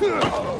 Ah!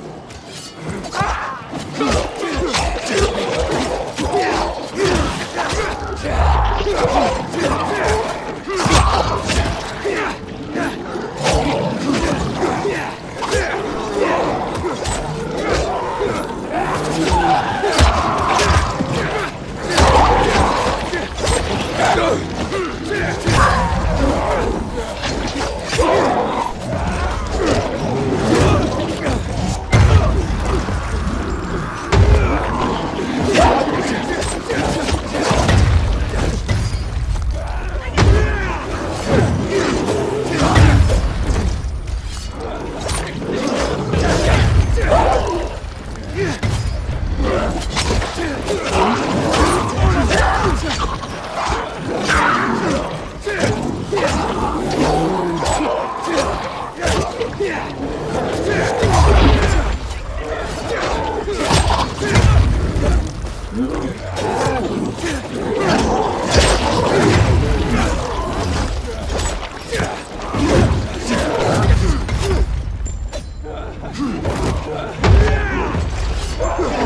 あっ!